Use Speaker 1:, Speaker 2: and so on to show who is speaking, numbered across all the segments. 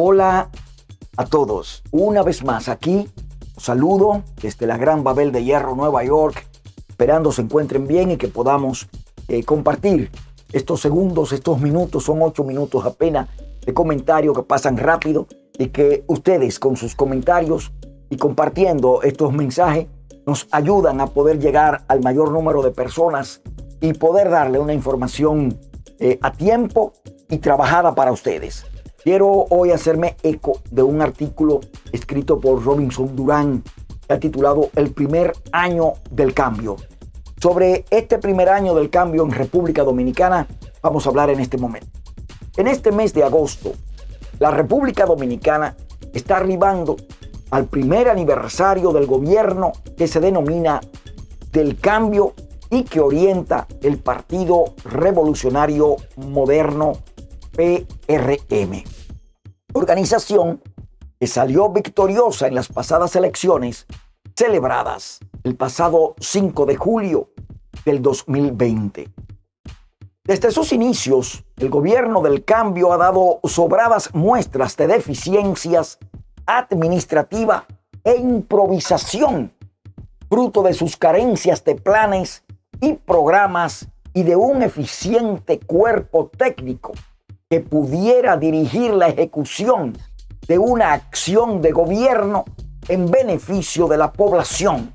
Speaker 1: Hola a todos. Una vez más aquí, saludo desde la Gran Babel de Hierro, Nueva York, esperando se encuentren bien y que podamos eh, compartir estos segundos, estos minutos, son ocho minutos apenas de comentario que pasan rápido y que ustedes con sus comentarios y compartiendo estos mensajes nos ayudan a poder llegar al mayor número de personas y poder darle una información eh, a tiempo y trabajada para ustedes. Quiero hoy hacerme eco de un artículo escrito por Robinson Durán, que ha titulado El primer año del cambio. Sobre este primer año del cambio en República Dominicana vamos a hablar en este momento. En este mes de agosto, la República Dominicana está arribando al primer aniversario del gobierno que se denomina del cambio y que orienta el Partido Revolucionario Moderno PRM. Organización que salió victoriosa en las pasadas elecciones celebradas el pasado 5 de julio del 2020. Desde sus inicios, el gobierno del cambio ha dado sobradas muestras de deficiencias administrativa e improvisación, fruto de sus carencias de planes y programas y de un eficiente cuerpo técnico que pudiera dirigir la ejecución de una acción de gobierno en beneficio de la población.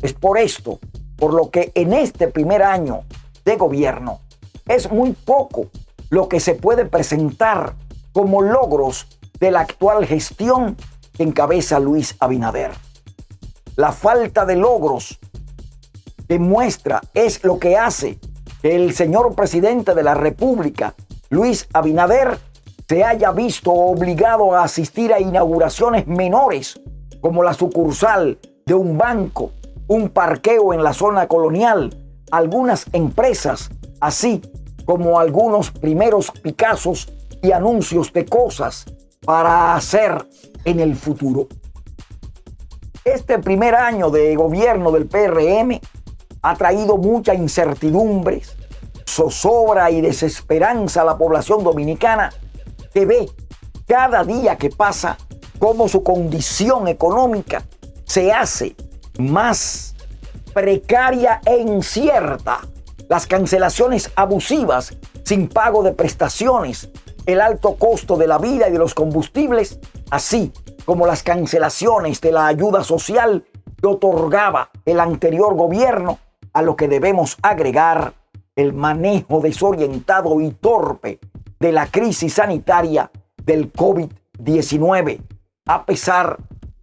Speaker 1: Es por esto, por lo que en este primer año de gobierno es muy poco lo que se puede presentar como logros de la actual gestión que encabeza Luis Abinader. La falta de logros demuestra es lo que hace que el señor presidente de la República Luis Abinader se haya visto obligado a asistir a inauguraciones menores como la sucursal de un banco, un parqueo en la zona colonial, algunas empresas, así como algunos primeros Picassos y anuncios de cosas para hacer en el futuro. Este primer año de gobierno del PRM ha traído mucha incertidumbres, zozobra y desesperanza a la población dominicana que ve cada día que pasa cómo su condición económica se hace más precaria e incierta. Las cancelaciones abusivas sin pago de prestaciones, el alto costo de la vida y de los combustibles, así como las cancelaciones de la ayuda social que otorgaba el anterior gobierno, a lo que debemos agregar el manejo desorientado y torpe de la crisis sanitaria del COVID-19, a pesar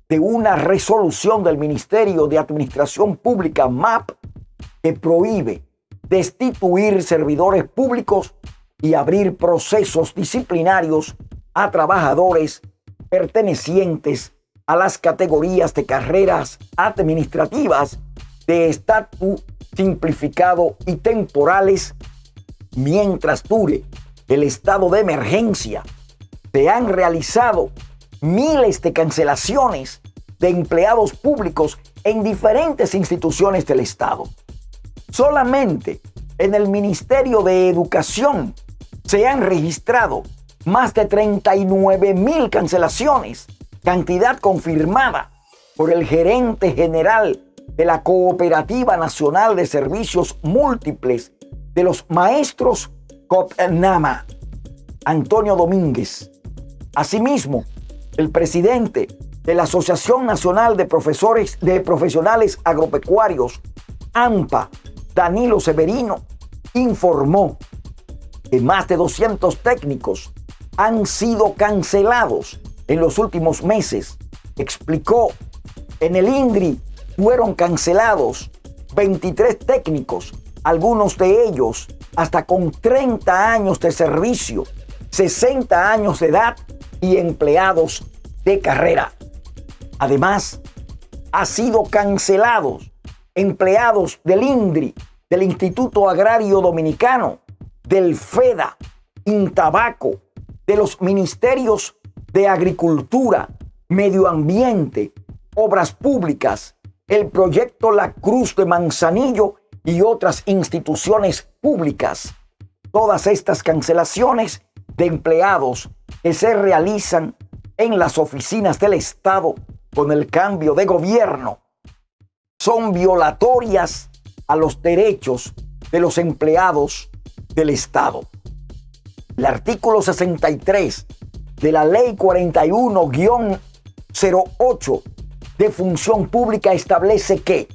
Speaker 1: de una resolución del Ministerio de Administración Pública MAP que prohíbe destituir servidores públicos y abrir procesos disciplinarios a trabajadores pertenecientes a las categorías de carreras administrativas de estatus simplificado y temporales mientras dure el estado de emergencia. Se han realizado miles de cancelaciones de empleados públicos en diferentes instituciones del Estado. Solamente en el Ministerio de Educación se han registrado más de 39 mil cancelaciones, cantidad confirmada por el gerente general de la Cooperativa Nacional de Servicios Múltiples de los Maestros COPNAMA, Antonio Domínguez. Asimismo, el presidente de la Asociación Nacional de Profesores de Profesionales Agropecuarios, AMPA, Danilo Severino, informó que más de 200 técnicos han sido cancelados en los últimos meses. Explicó en el INDRI fueron cancelados 23 técnicos, algunos de ellos hasta con 30 años de servicio, 60 años de edad y empleados de carrera. Además, ha sido cancelados empleados del INDRI, del Instituto Agrario Dominicano, del FEDA, Intabaco, de los ministerios de Agricultura, Medio Ambiente, Obras Públicas, el proyecto La Cruz de Manzanillo y otras instituciones públicas. Todas estas cancelaciones de empleados que se realizan en las oficinas del Estado con el cambio de gobierno son violatorias a los derechos de los empleados del Estado. El artículo 63 de la Ley 41-08 de Función Pública establece que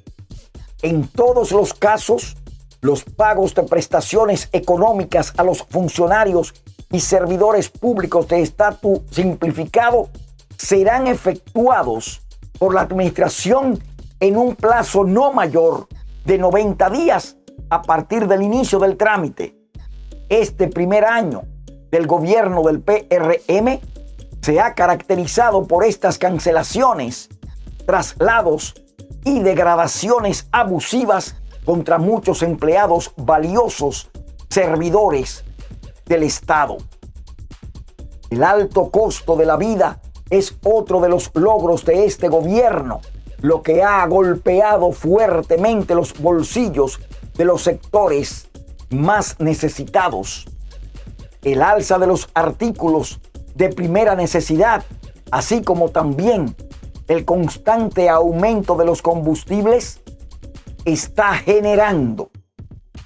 Speaker 1: en todos los casos los pagos de prestaciones económicas a los funcionarios y servidores públicos de estatus simplificado serán efectuados por la Administración en un plazo no mayor de 90 días a partir del inicio del trámite. Este primer año del gobierno del PRM se ha caracterizado por estas cancelaciones, traslados y degradaciones abusivas contra muchos empleados valiosos, servidores del Estado. El alto costo de la vida es otro de los logros de este gobierno, lo que ha golpeado fuertemente los bolsillos de los sectores más necesitados. El alza de los artículos de primera necesidad, así como también el constante aumento de los combustibles, está generando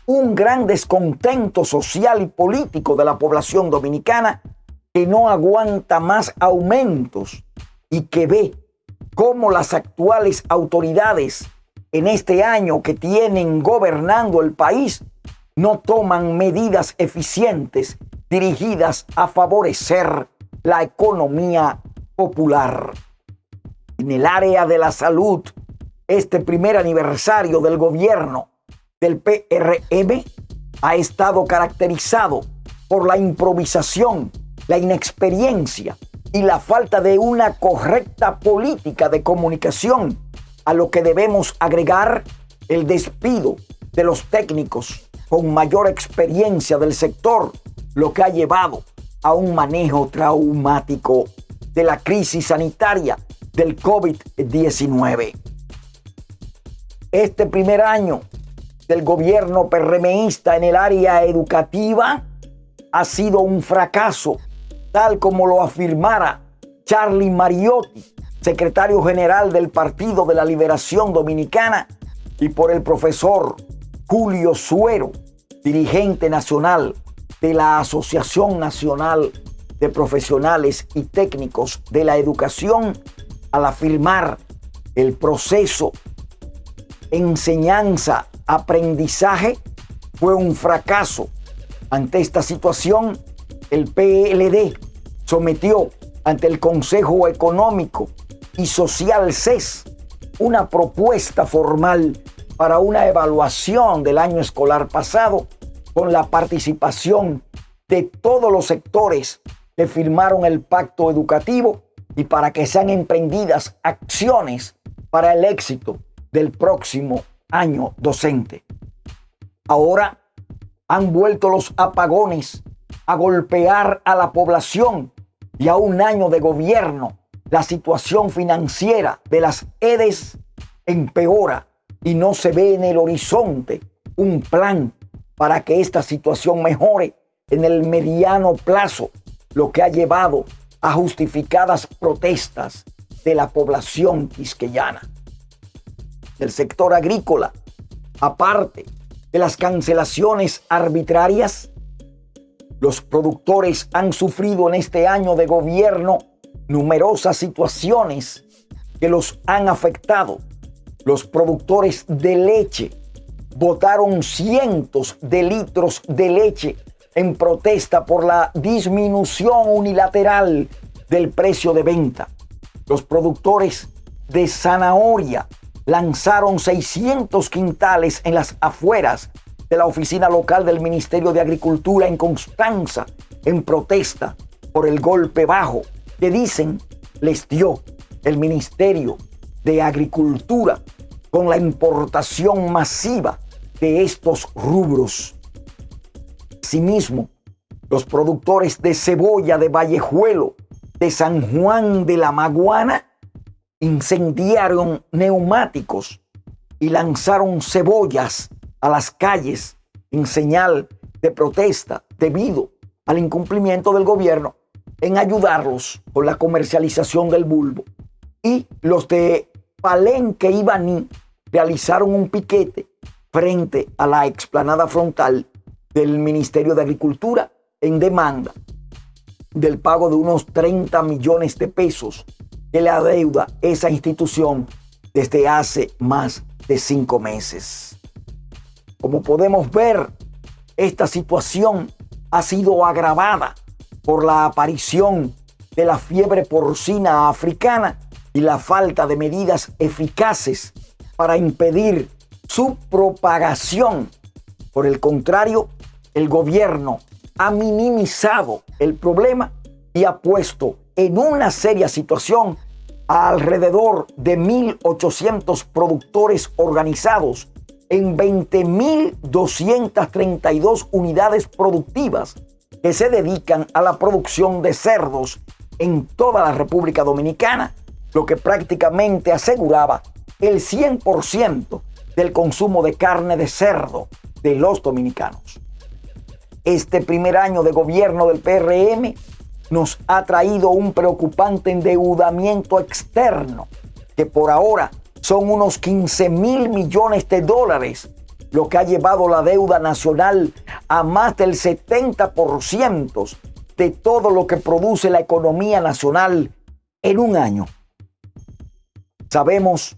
Speaker 1: un gran descontento social y político de la población dominicana que no aguanta más aumentos y que ve cómo las actuales autoridades en este año que tienen gobernando el país no toman medidas eficientes dirigidas a favorecer la economía popular. En el área de la salud, este primer aniversario del gobierno del PRM ha estado caracterizado por la improvisación, la inexperiencia y la falta de una correcta política de comunicación, a lo que debemos agregar el despido de los técnicos con mayor experiencia del sector, lo que ha llevado a un manejo traumático de la crisis sanitaria del COVID-19. Este primer año del gobierno PRMista en el área educativa ha sido un fracaso, tal como lo afirmara Charlie Mariotti, secretario general del Partido de la Liberación Dominicana, y por el profesor Julio Suero, dirigente nacional de la Asociación Nacional de Profesionales y Técnicos de la Educación, al afirmar el proceso enseñanza aprendizaje fue un fracaso. Ante esta situación, el PLD sometió ante el Consejo Económico y Social CES una propuesta formal para una evaluación del año escolar pasado con la participación de todos los sectores que firmaron el pacto educativo y para que sean emprendidas acciones para el éxito del próximo año docente. Ahora han vuelto los apagones a golpear a la población y a un año de gobierno la situación financiera de las EDES empeora y no se ve en el horizonte un plan para que esta situación mejore en el mediano plazo, lo que ha llevado a justificadas protestas de la población quisqueyana del sector agrícola, aparte de las cancelaciones arbitrarias, los productores han sufrido en este año de gobierno numerosas situaciones que los han afectado. Los productores de leche votaron cientos de litros de leche en protesta por la disminución unilateral del precio de venta. Los productores de zanahoria lanzaron 600 quintales en las afueras de la oficina local del Ministerio de Agricultura en Constanza en protesta por el golpe bajo que dicen les dio el Ministerio de Agricultura con la importación masiva de estos rubros. Asimismo, los productores de cebolla de Vallejuelo, de San Juan de la Maguana, incendiaron neumáticos y lanzaron cebollas a las calles en señal de protesta debido al incumplimiento del gobierno en ayudarlos con la comercialización del bulbo. Y los de Palenque y Baní realizaron un piquete frente a la explanada frontal del Ministerio de Agricultura en demanda del pago de unos 30 millones de pesos que le adeuda esa institución desde hace más de cinco meses. Como podemos ver, esta situación ha sido agravada por la aparición de la fiebre porcina africana y la falta de medidas eficaces para impedir su propagación. Por el contrario, el gobierno ha minimizado el problema y ha puesto en una seria situación a alrededor de 1.800 productores organizados en 20.232 unidades productivas que se dedican a la producción de cerdos en toda la República Dominicana, lo que prácticamente aseguraba el 100% del consumo de carne de cerdo de los dominicanos. Este primer año de gobierno del PRM nos ha traído un preocupante endeudamiento externo, que por ahora son unos 15 mil millones de dólares, lo que ha llevado la deuda nacional a más del 70% de todo lo que produce la economía nacional en un año. Sabemos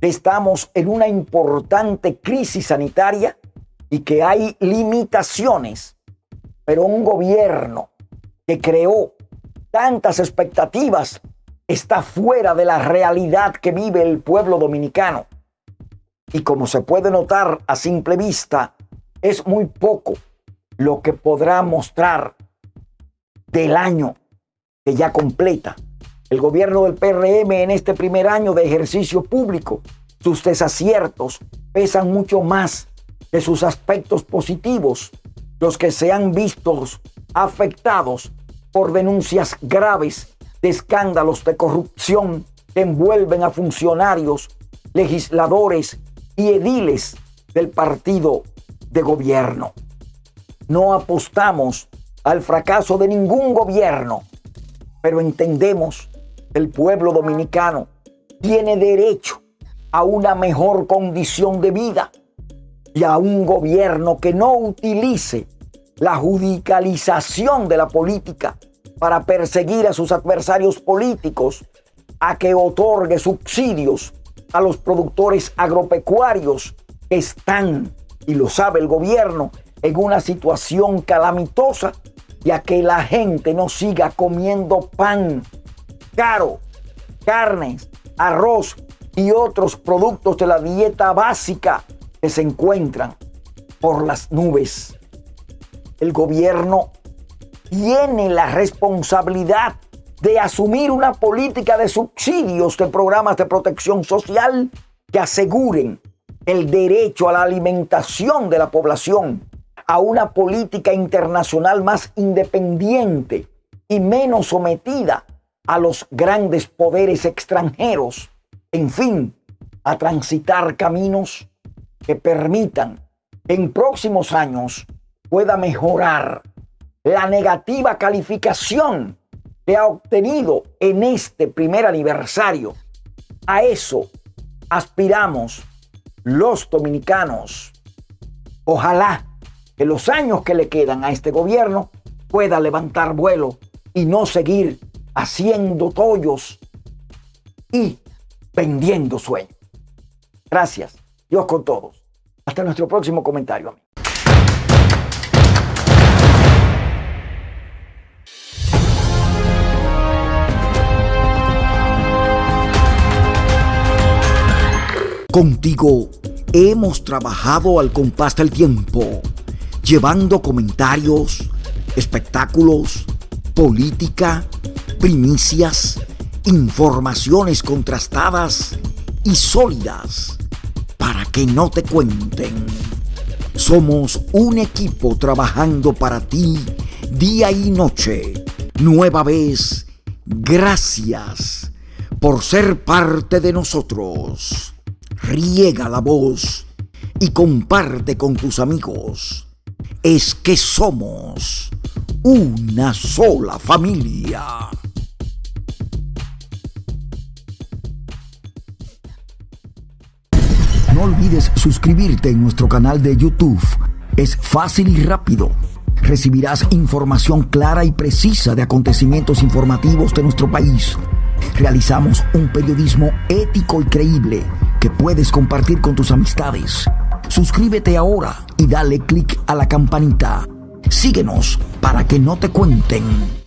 Speaker 1: que estamos en una importante crisis sanitaria y que hay limitaciones, pero un gobierno que creó tantas expectativas está fuera de la realidad que vive el pueblo dominicano. Y como se puede notar a simple vista, es muy poco lo que podrá mostrar del año que ya completa. El gobierno del PRM en este primer año de ejercicio público, sus desaciertos pesan mucho más que sus aspectos positivos, los que se han visto afectados por denuncias graves de escándalos de corrupción que envuelven a funcionarios, legisladores y ediles del partido de gobierno. No apostamos al fracaso de ningún gobierno, pero entendemos que el pueblo dominicano tiene derecho a una mejor condición de vida y a un gobierno que no utilice la judicialización de la política para perseguir a sus adversarios políticos, a que otorgue subsidios a los productores agropecuarios que están, y lo sabe el gobierno, en una situación calamitosa y a que la gente no siga comiendo pan caro, carnes, arroz y otros productos de la dieta básica que se encuentran por las nubes. El gobierno tiene la responsabilidad de asumir una política de subsidios de programas de protección social que aseguren el derecho a la alimentación de la población, a una política internacional más independiente y menos sometida a los grandes poderes extranjeros, en fin, a transitar caminos que permitan en próximos años pueda mejorar la negativa calificación que ha obtenido en este primer aniversario. A eso aspiramos los dominicanos. Ojalá que los años que le quedan a este gobierno pueda levantar vuelo y no seguir haciendo tollos y vendiendo sueños. Gracias. Dios con todos. Hasta nuestro próximo comentario. Contigo hemos trabajado al compás del tiempo, llevando comentarios, espectáculos, política, primicias, informaciones contrastadas y sólidas para que no te cuenten. Somos un equipo trabajando para ti día y noche. Nueva vez, gracias por ser parte de nosotros riega la voz y comparte con tus amigos. Es que somos una sola familia. No olvides suscribirte en nuestro canal de YouTube. Es fácil y rápido. Recibirás información clara y precisa de acontecimientos informativos de nuestro país. Realizamos un periodismo ético y creíble que puedes compartir con tus amistades. Suscríbete ahora y dale clic a la campanita. Síguenos para que no te cuenten